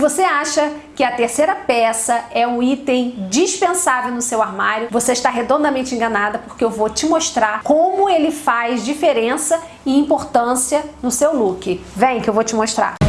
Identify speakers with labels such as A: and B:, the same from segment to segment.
A: você acha que a terceira peça é um item dispensável no seu armário, você está redondamente enganada porque eu vou te mostrar como ele faz diferença e importância no seu look. Vem que eu vou te mostrar.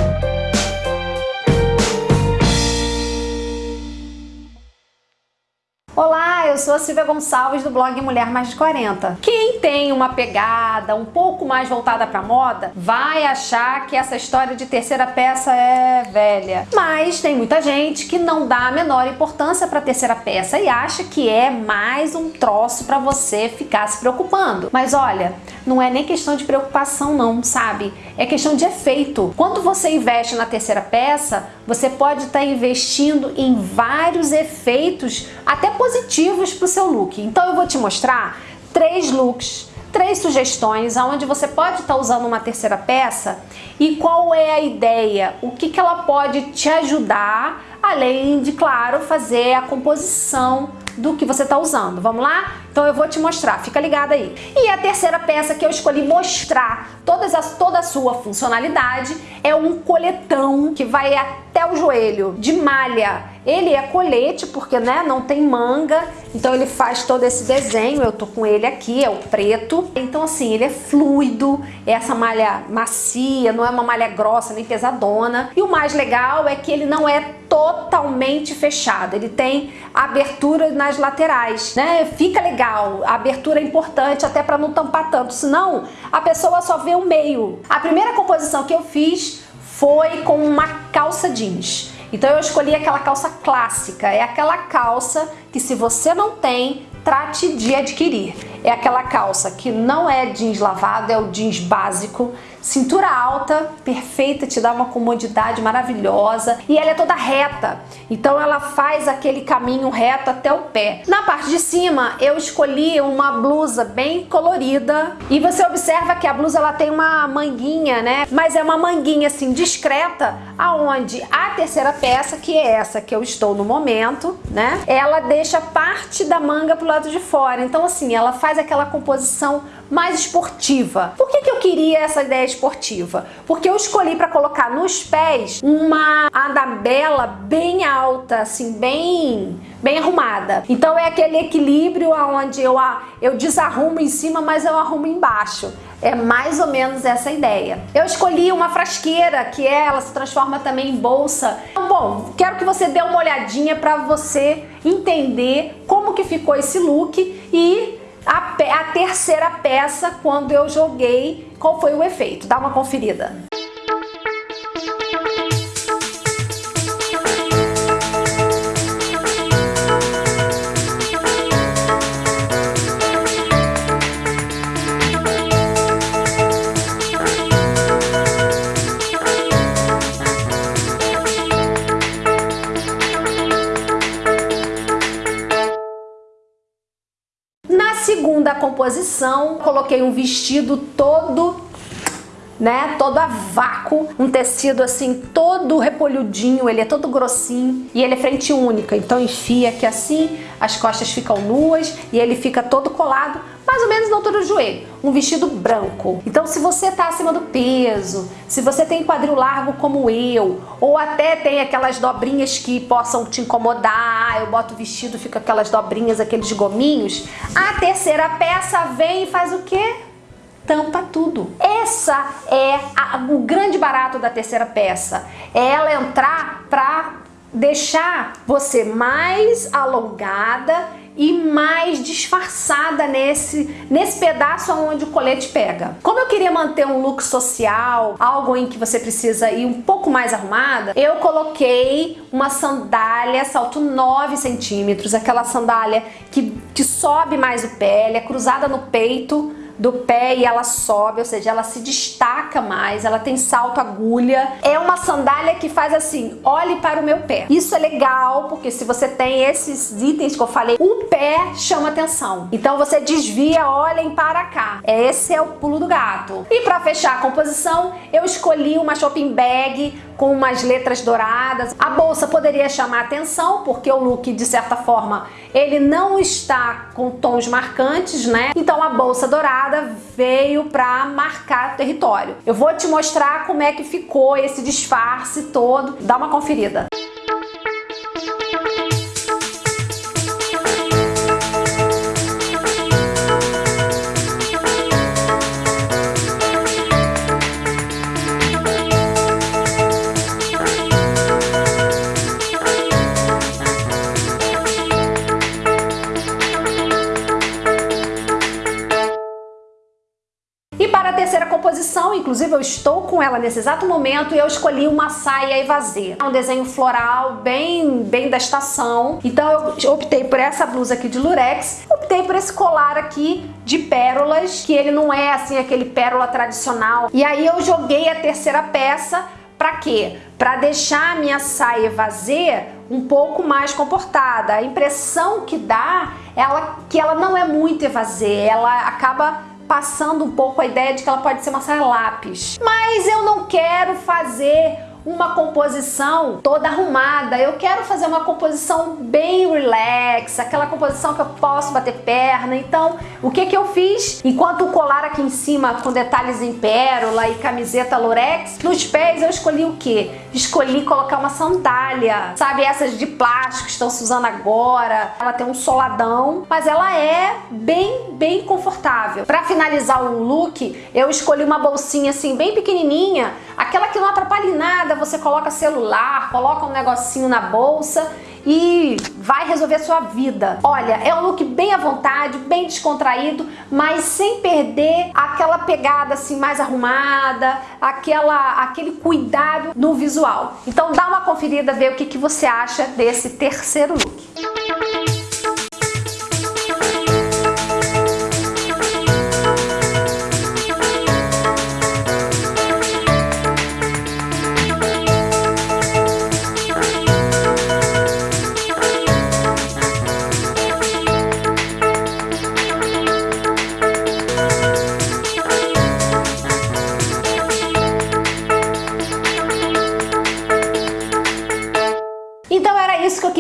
A: Eu sou a Silvia Gonçalves do blog Mulher Mais de 40. Quem tem uma pegada um pouco mais voltada para moda vai achar que essa história de terceira peça é velha. Mas tem muita gente que não dá a menor importância para a terceira peça e acha que é mais um troço para você ficar se preocupando. Mas olha, não é nem questão de preocupação não, sabe? É questão de efeito. Quando você investe na terceira peça, você pode estar tá investindo em vários efeitos até positivos para o seu look. Então eu vou te mostrar três looks, três sugestões onde você pode estar tá usando uma terceira peça e qual é a ideia, o que, que ela pode te ajudar, além de, claro, fazer a composição do que você está usando. Vamos lá? Então eu vou te mostrar, fica ligado aí. E a terceira peça que eu escolhi mostrar todas as, toda a sua funcionalidade é um coletão que vai até o joelho, de malha. Ele é colete porque né, não tem manga, então ele faz todo esse desenho, eu tô com ele aqui, é o preto. Então assim, ele é fluido, é essa malha macia, não é uma malha grossa nem pesadona. E o mais legal é que ele não é totalmente fechado, ele tem abertura nas laterais, né? Fica legal, a abertura é importante até para não tampar tanto, senão a pessoa só vê o meio. A primeira composição que eu fiz foi com uma calça jeans. Então eu escolhi aquela calça clássica, é aquela calça que se você não tem, trate de adquirir. É aquela calça que não é jeans lavado, é o jeans básico, cintura alta, perfeita, te dá uma comodidade maravilhosa e ela é toda reta, então ela faz aquele caminho reto até o pé. Na parte de cima eu escolhi uma blusa bem colorida e você observa que a blusa ela tem uma manguinha, né? Mas é uma manguinha assim discreta, aonde a terceira peça, que é essa que eu estou no momento, né? Ela deixa parte da manga pro lado de fora, então assim, ela faz aquela composição mais esportiva. Por que, que eu queria essa ideia esportiva? Porque eu escolhi para colocar nos pés uma andabela bem alta, assim, bem, bem arrumada. Então é aquele equilíbrio onde eu, eu desarrumo em cima, mas eu arrumo embaixo. É mais ou menos essa ideia. Eu escolhi uma frasqueira, que é, ela se transforma também em bolsa. Então, bom, quero que você dê uma olhadinha para você entender como que ficou esse look e a, a terceira peça quando eu joguei, qual foi o efeito. Dá uma conferida. Composição, coloquei um vestido todo né, todo a vácuo, um tecido assim todo repolhudinho, ele é todo grossinho e ele é frente única, então enfia aqui assim, as costas ficam nuas e ele fica todo colado, mais ou menos na altura do joelho, um vestido branco. Então se você tá acima do peso, se você tem quadril largo como eu, ou até tem aquelas dobrinhas que possam te incomodar, eu boto o vestido, fica aquelas dobrinhas, aqueles gominhos, a terceira peça vem e faz o quê? Tampa tudo. Essa é a, o grande barato da terceira peça. É ela entrar para deixar você mais alongada e mais disfarçada nesse, nesse pedaço onde o colete pega. Como eu queria manter um look social, algo em que você precisa ir um pouco mais arrumada, eu coloquei uma sandália salto 9 centímetros, aquela sandália que, que sobe mais o pé, é cruzada no peito, do pé e ela sobe, ou seja, ela se destaca mais, ela tem salto agulha. É uma sandália que faz assim, olhe para o meu pé. Isso é legal, porque se você tem esses itens que eu falei, o pé chama atenção. Então você desvia, olhem para cá. Esse é o pulo do gato. E para fechar a composição, eu escolhi uma shopping bag com umas letras douradas. A bolsa poderia chamar atenção, porque o look, de certa forma, ele não está com tons marcantes, né? Então a bolsa dourada veio para marcar território. Eu vou te mostrar como é que ficou esse disfarce todo. Dá uma conferida. Inclusive eu estou com ela nesse exato momento e eu escolhi uma saia evasê. É um desenho floral bem, bem da estação. Então eu optei por essa blusa aqui de lurex, optei por esse colar aqui de pérolas, que ele não é assim aquele pérola tradicional. E aí eu joguei a terceira peça para quê? Para deixar a minha saia evasê um pouco mais comportada. A impressão que dá ela que ela não é muito evasê, ela acaba passando um pouco a ideia de que ela pode ser uma saia lápis. Mas eu não quero fazer uma composição toda arrumada. Eu quero fazer uma composição bem relax, aquela composição que eu posso bater perna. Então, o que que eu fiz? Enquanto o colar aqui em cima com detalhes em pérola e camiseta lurex, nos pés eu escolhi o que? Escolhi colocar uma sandália, sabe? Essas de plástico que estão se usando agora. Ela tem um soladão, mas ela é bem, bem confortável. Para finalizar o look, eu escolhi uma bolsinha assim bem pequenininha, aquela que não atrapalha em nada, você coloca celular, coloca um negocinho na bolsa e vai resolver a sua vida. Olha, é um look bem à vontade, bem descontraído, mas sem perder aquela pegada assim mais arrumada, aquela, aquele cuidado no visual. Então dá uma conferida, ver o que, que você acha desse terceiro look.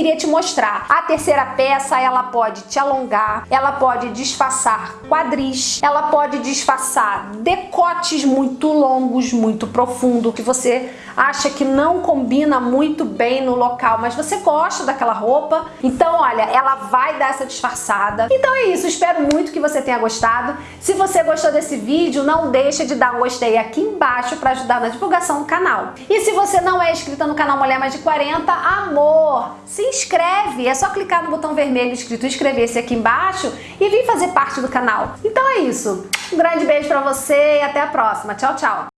A: Queria te mostrar. A terceira peça, ela pode te alongar, ela pode disfarçar quadris, ela pode disfarçar decotes muito longos, muito profundo, que você acha que não combina muito bem no local, mas você gosta daquela roupa. Então, olha, ela vai dar essa disfarçada. Então é isso, espero muito que você tenha gostado. Se você gostou desse vídeo, não deixa de dar um gostei aqui embaixo para ajudar na divulgação do canal. E se você não é inscrita no canal Mulher Mais de 40, amor, se inscreve. É só clicar no botão vermelho escrito inscrever-se aqui embaixo e vir fazer parte do canal. Então é isso. Um grande beijo pra você e até a próxima. Tchau, tchau.